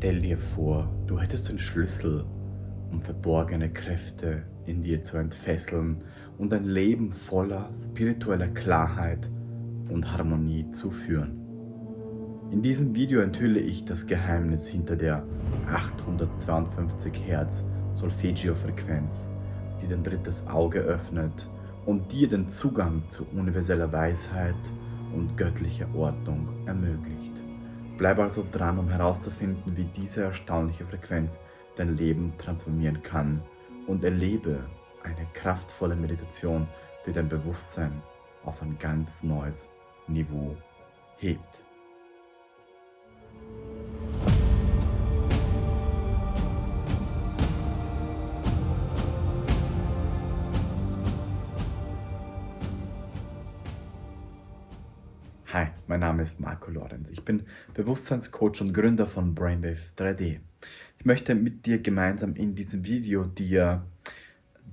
Stell dir vor, du hättest den Schlüssel, um verborgene Kräfte in dir zu entfesseln und ein Leben voller spiritueller Klarheit und Harmonie zu führen. In diesem Video enthülle ich das Geheimnis hinter der 852 Hertz Solfeggio-Frequenz, die dein drittes Auge öffnet und dir den Zugang zu universeller Weisheit und göttlicher Ordnung ermöglicht. Bleib also dran, um herauszufinden, wie diese erstaunliche Frequenz dein Leben transformieren kann und erlebe eine kraftvolle Meditation, die dein Bewusstsein auf ein ganz neues Niveau hebt. Mein Name ist Marco Lorenz. Ich bin Bewusstseinscoach und Gründer von Brainwave 3D. Ich möchte mit dir gemeinsam in diesem Video dir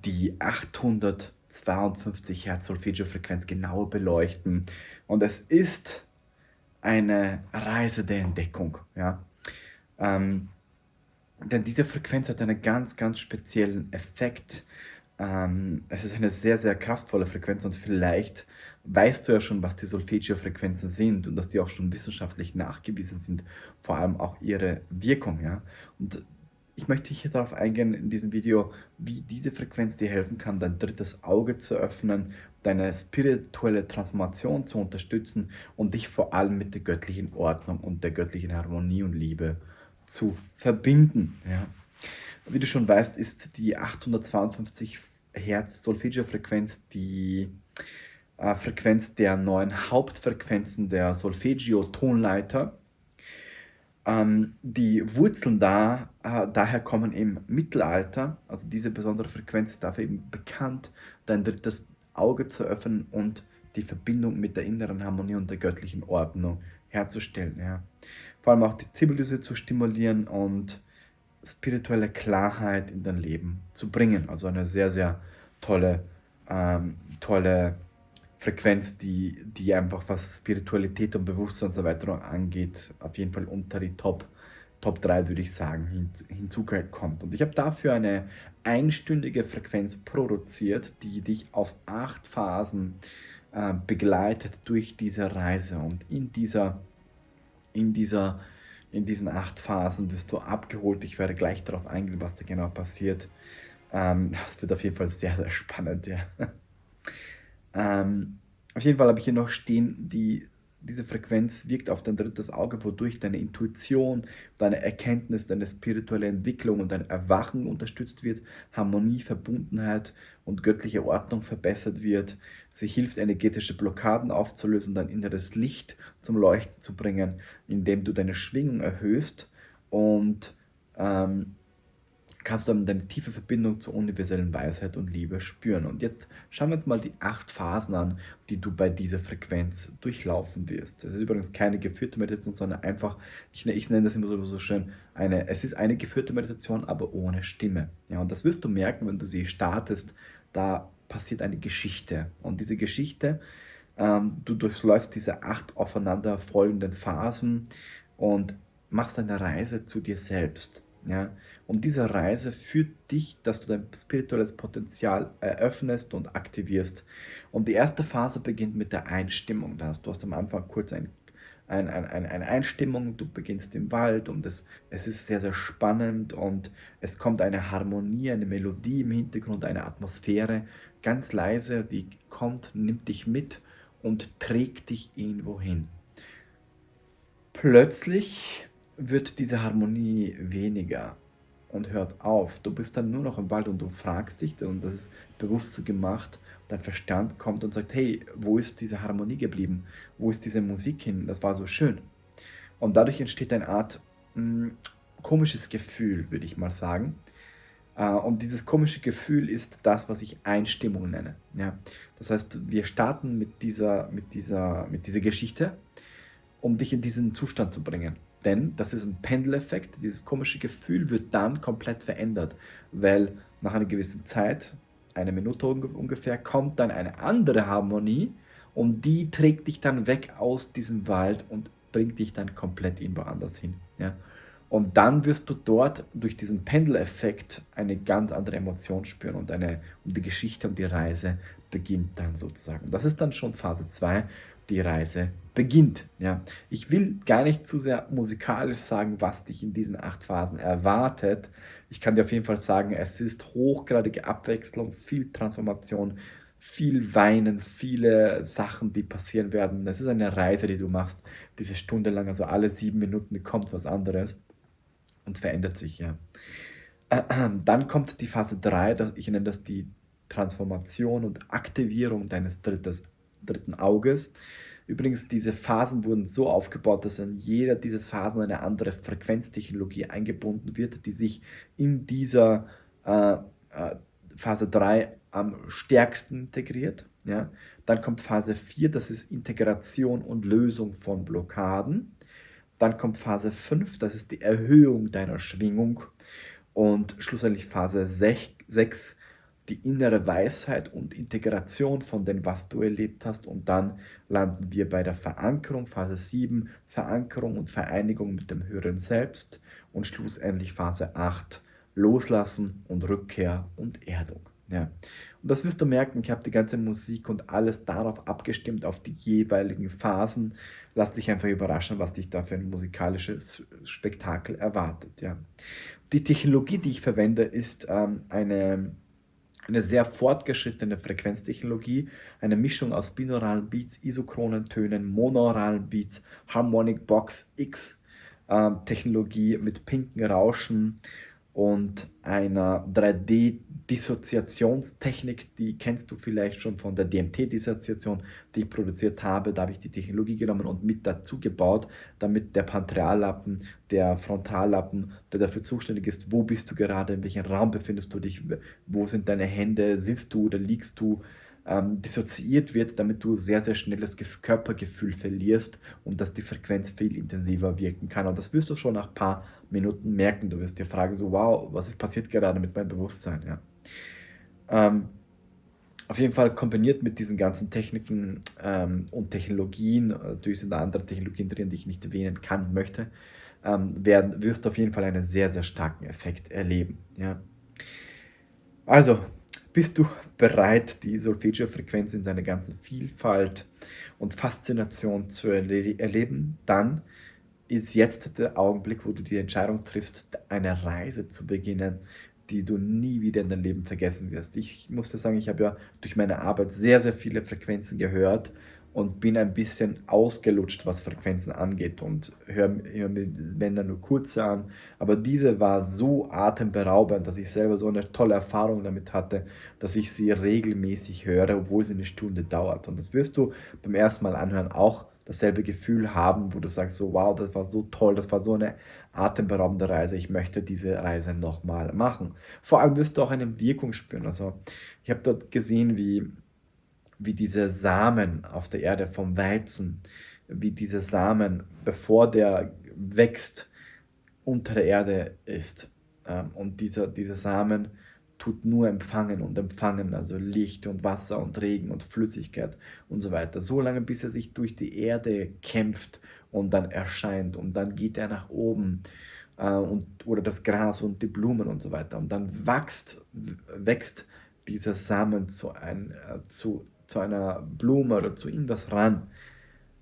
die 852 Hertz Solfeggio-Frequenz genauer beleuchten. Und es ist eine Reise der Entdeckung. Ja? Ähm, denn diese Frequenz hat einen ganz, ganz speziellen Effekt. Ähm, es ist eine sehr, sehr kraftvolle Frequenz und vielleicht weißt du ja schon, was die Solfeggio-Frequenzen sind und dass die auch schon wissenschaftlich nachgewiesen sind, vor allem auch ihre Wirkung. Ja? Und ich möchte hier darauf eingehen in diesem Video, wie diese Frequenz dir helfen kann, dein drittes Auge zu öffnen, deine spirituelle Transformation zu unterstützen und dich vor allem mit der göttlichen Ordnung und der göttlichen Harmonie und Liebe zu verbinden. Ja? Wie du schon weißt, ist die 852 Hertz Solfeggio-Frequenz die äh, Frequenz der neuen Hauptfrequenzen der Solfeggio-Tonleiter. Ähm, die Wurzeln da, äh, daher kommen im Mittelalter, also diese besondere Frequenz ist dafür eben bekannt, dein drittes Auge zu öffnen und die Verbindung mit der inneren Harmonie und der göttlichen Ordnung herzustellen. Ja. Vor allem auch die Zibbeldüse zu stimulieren und spirituelle Klarheit in dein Leben zu bringen. Also eine sehr, sehr tolle, ähm, tolle Frequenz, die, die einfach was Spiritualität und Bewusstseinserweiterung angeht, auf jeden Fall unter die Top, Top 3, würde ich sagen, hin, hinzukommt. Und ich habe dafür eine einstündige Frequenz produziert, die dich auf acht Phasen äh, begleitet durch diese Reise. Und in dieser, in dieser in diesen acht Phasen wirst du abgeholt. Ich werde gleich darauf eingehen, was da genau passiert. Ähm, das wird auf jeden Fall sehr, sehr spannend, ja. Ähm, auf jeden Fall habe ich hier noch stehen, die, diese Frequenz wirkt auf dein drittes Auge, wodurch deine Intuition, deine Erkenntnis, deine spirituelle Entwicklung und dein Erwachen unterstützt wird, Harmonie, Verbundenheit und göttliche Ordnung verbessert wird. Sie hilft, energetische Blockaden aufzulösen, dein inneres Licht zum Leuchten zu bringen, indem du deine Schwingung erhöhst und ähm, kannst dann deine tiefe Verbindung zur universellen Weisheit und Liebe spüren. Und jetzt schauen wir uns mal die acht Phasen an, die du bei dieser Frequenz durchlaufen wirst. Es ist übrigens keine geführte Meditation, sondern einfach, ich, ich nenne das immer so, so schön, eine, es ist eine geführte Meditation, aber ohne Stimme. Ja, und das wirst du merken, wenn du sie startest, da passiert eine Geschichte. Und diese Geschichte, ähm, du durchläufst diese acht aufeinander folgenden Phasen und machst eine Reise zu dir selbst. Ja? Und diese Reise führt dich, dass du dein spirituelles Potenzial eröffnest und aktivierst. Und die erste Phase beginnt mit der Einstimmung. Da hast du hast am Anfang kurz ein, ein, ein, eine Einstimmung, du beginnst im Wald und es, es ist sehr, sehr spannend und es kommt eine Harmonie, eine Melodie im Hintergrund, eine Atmosphäre, ganz leise, die kommt, nimmt dich mit und trägt dich irgendwo hin. Plötzlich wird diese Harmonie weniger und hört auf. Du bist dann nur noch im Wald und du fragst dich, und das ist bewusst so gemacht, dein Verstand kommt und sagt, hey, wo ist diese Harmonie geblieben? Wo ist diese Musik hin? Das war so schön. Und dadurch entsteht eine Art mh, hm, komisches Gefühl, würde ich mal sagen. Äh, und dieses komische Gefühl ist das, was ich Einstimmung nenne. Ja? Das heißt, wir starten mit dieser, mit, dieser, mit dieser Geschichte, um dich in diesen Zustand zu bringen. Denn das ist ein Pendeleffekt, dieses komische Gefühl wird dann komplett verändert, weil nach einer gewissen Zeit, eine Minute ungefähr, kommt dann eine andere Harmonie und die trägt dich dann weg aus diesem Wald und bringt dich dann komplett irgendwo anders hin. Ja? Und dann wirst du dort durch diesen Pendeleffekt eine ganz andere Emotion spüren und eine und die Geschichte und die Reise beginnt dann sozusagen. Das ist dann schon Phase 2, die Reise beginnt, ja. Ich will gar nicht zu sehr musikalisch sagen, was dich in diesen 8 Phasen erwartet. Ich kann dir auf jeden Fall sagen, es ist hochgradige Abwechslung, viel Transformation, viel Weinen, viele Sachen, die passieren werden. Es ist eine Reise, die du machst, diese Stunde lang, also alle 7 Minuten kommt was anderes und verändert sich, ja. Dann kommt die Phase 3, das ich nenne das die Transformation und Aktivierung deines drittes dritten Auges. Übrigens, diese Phasen wurden so aufgebaut, dass in jeder dieser Phasen eine andere Frequenztechnologie eingebunden wird, die sich in dieser äh, äh, Phase 3 am stärksten integriert. Ja? Dann kommt Phase 4, das ist Integration und Lösung von Blockaden. Dann kommt Phase 5, das ist die Erhöhung deiner Schwingung. Und schlussendlich Phase 6, die innere Weisheit und Integration von dem, was du erlebt hast. Und dann landen wir bei der Verankerung, Phase 7, Verankerung und Vereinigung mit dem höheren Selbst. Und schlussendlich Phase 8, Loslassen und Rückkehr und Erdung. Ja. Und das wirst du merken, ich habe die ganze Musik und alles darauf abgestimmt, auf die jeweiligen Phasen. Lass dich einfach überraschen, was dich da für ein musikalisches Spektakel erwartet. Ja. Die Technologie, die ich verwende, ist ähm, eine eine sehr fortgeschrittene Frequenztechnologie, eine Mischung aus binauralen Beats, isochronen Tönen, monauralen Beats, Harmonic Box X äh, Technologie mit pinken Rauschen und einer 3D-Dissoziationstechnik, die kennst du vielleicht schon von der DMT-Dissoziation, die ich produziert habe. Da habe ich die Technologie genommen und mit dazu gebaut, damit der Pantreallappen, der Frontallappen, der dafür zuständig ist, wo bist du gerade, in welchem Raum befindest du dich, wo sind deine Hände, sitzt du oder liegst du, ähm, dissoziiert wird, damit du sehr, sehr schnell das Körpergefühl verlierst und dass die Frequenz viel intensiver wirken kann. Und das wirst du schon nach ein paar Minuten merken. Du wirst dir fragen, so wow, was ist passiert gerade mit meinem Bewusstsein? Ja. Ähm, auf jeden Fall kombiniert mit diesen ganzen Techniken ähm, und Technologien, natürlich sind da andere Technologien drin, die ich nicht erwähnen kann, möchte, ähm, werden, wirst du auf jeden Fall einen sehr, sehr starken Effekt erleben. Ja. Also, bist du bereit, die Solfeggio-Frequenz in seiner ganzen Vielfalt und Faszination zu erle erleben? Dann ist jetzt der Augenblick, wo du die Entscheidung triffst, eine Reise zu beginnen, die du nie wieder in deinem Leben vergessen wirst. Ich musste sagen, ich habe ja durch meine Arbeit sehr, sehr viele Frequenzen gehört und bin ein bisschen ausgelutscht, was Frequenzen angeht und höre hör mir Bänder nur kurz an. Aber diese war so atemberaubend, dass ich selber so eine tolle Erfahrung damit hatte, dass ich sie regelmäßig höre, obwohl sie eine Stunde dauert. Und das wirst du beim ersten Mal anhören auch dasselbe Gefühl haben, wo du sagst, so wow, das war so toll, das war so eine atemberaubende Reise, ich möchte diese Reise nochmal machen. Vor allem wirst du auch eine Wirkung spüren. Also ich habe dort gesehen, wie wie diese Samen auf der Erde vom Weizen, wie diese Samen, bevor der wächst, unter der Erde ist. Ähm, und dieser, dieser Samen tut nur empfangen und empfangen, also Licht und Wasser und Regen und Flüssigkeit und so weiter. So lange, bis er sich durch die Erde kämpft und dann erscheint und dann geht er nach oben äh, und, oder das Gras und die Blumen und so weiter. Und dann wächst, wächst dieser Samen zu, ein, äh, zu zu einer Blume oder zu irgendwas ran.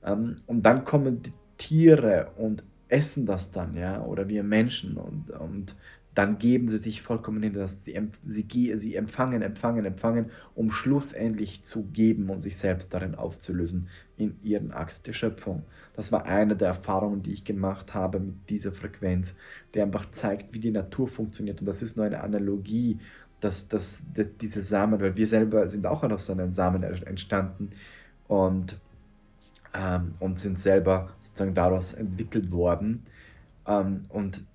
Ähm, und dann kommen die Tiere und essen das dann, ja, oder wir Menschen und, und dann geben sie sich vollkommen hin, dass sie, sie, sie empfangen, empfangen, empfangen, um schlussendlich zu geben und sich selbst darin aufzulösen in ihren Akt der Schöpfung. Das war eine der Erfahrungen, die ich gemacht habe mit dieser Frequenz, die einfach zeigt, wie die Natur funktioniert. Und das ist nur eine Analogie dass, dass, dass diese Samen, weil wir selber sind auch aus so einem Samen entstanden und, ähm, und sind selber sozusagen daraus entwickelt worden ähm, und,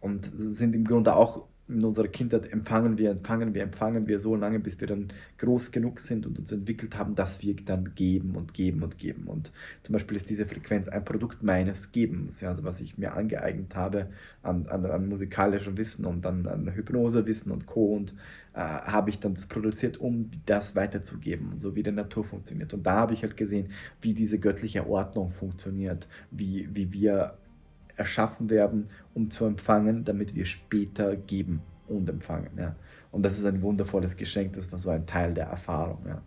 und sind im Grunde auch in unserer Kindheit empfangen wir, empfangen wir, empfangen wir so lange, bis wir dann groß genug sind und uns entwickelt haben, dass wir dann geben und geben und geben. Und zum Beispiel ist diese Frequenz ein Produkt meines Gebens, ja, also was ich mir angeeignet habe an, an, an musikalischem Wissen und dann an Hypnosewissen und Co. Und äh, habe ich dann das produziert, um das weiterzugeben, so wie die Natur funktioniert. Und da habe ich halt gesehen, wie diese göttliche Ordnung funktioniert, wie, wie wir erschaffen werden, um zu empfangen, damit wir später geben und empfangen, ja. Und das ist ein wundervolles Geschenk, das war so ein Teil der Erfahrung, ja.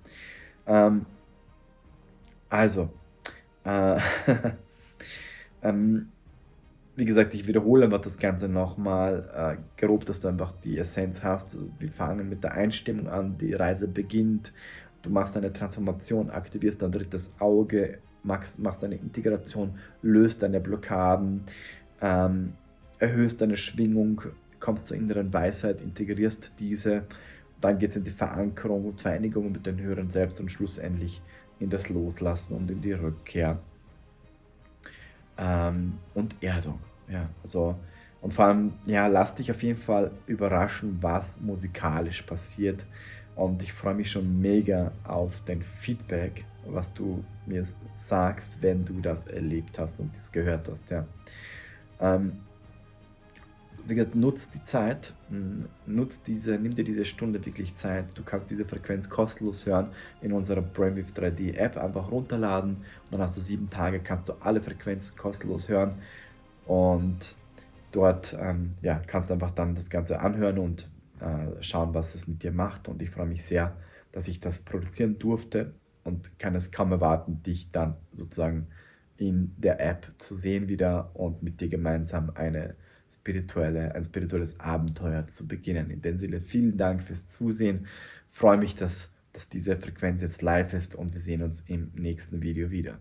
Ähm, also, äh, ähm, wie gesagt, ich wiederhole einfach das Ganze nochmal, äh, grob, dass du einfach die Essenz hast. Wir fangen mit der Einstimmung an, die Reise beginnt, du machst eine Transformation, aktivierst dein drittes Auge, machst, machst eine Integration, löst deine Blockaden, ähm, erhöhst deine Schwingung, kommst zur inneren Weisheit, integrierst diese, dann geht es in die Verankerung und Vereinigung mit den höheren Selbst und schlussendlich in das Loslassen und in die Rückkehr ähm, und Erdung. Ja, also, und vor allem, ja, lass dich auf jeden Fall überraschen, was musikalisch passiert. Und ich freue mich schon mega auf dein Feedback, was du mir sagst, wenn du das erlebt hast und das gehört hast. Ja. Ähm, wie gesagt, nutzt die Zeit, nutzt diese, nimm dir diese Stunde wirklich Zeit. Du kannst diese Frequenz kostenlos hören in unserer Brainwave 3D App. Einfach runterladen und dann hast du sieben Tage, kannst du alle Frequenzen kostenlos hören und dort ähm, ja, kannst du einfach dann das Ganze anhören und äh, schauen, was es mit dir macht. Und ich freue mich sehr, dass ich das produzieren durfte und kann es kaum erwarten, dich dann sozusagen in der App zu sehen wieder und mit dir gemeinsam eine spirituelle, ein spirituelles Abenteuer zu beginnen. In dem Sinne, vielen Dank fürs Zusehen. Ich freue mich, dass, dass diese Frequenz jetzt live ist und wir sehen uns im nächsten Video wieder.